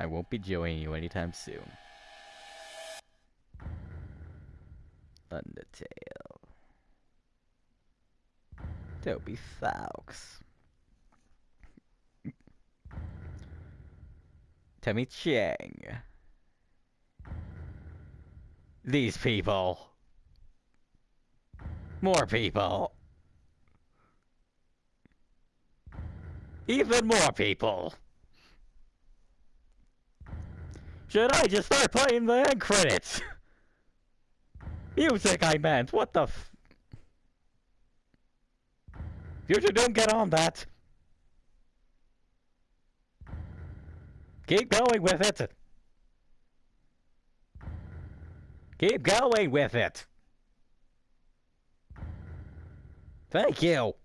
I won't be joining you anytime soon. Undertale. Toby Fox. Temmie Chang. These people. More people. Even more people. Should I just start playing the end credits? Music, I meant. What the f... Future, don't get on that. Keep going with it. Keep going with it. Thank you.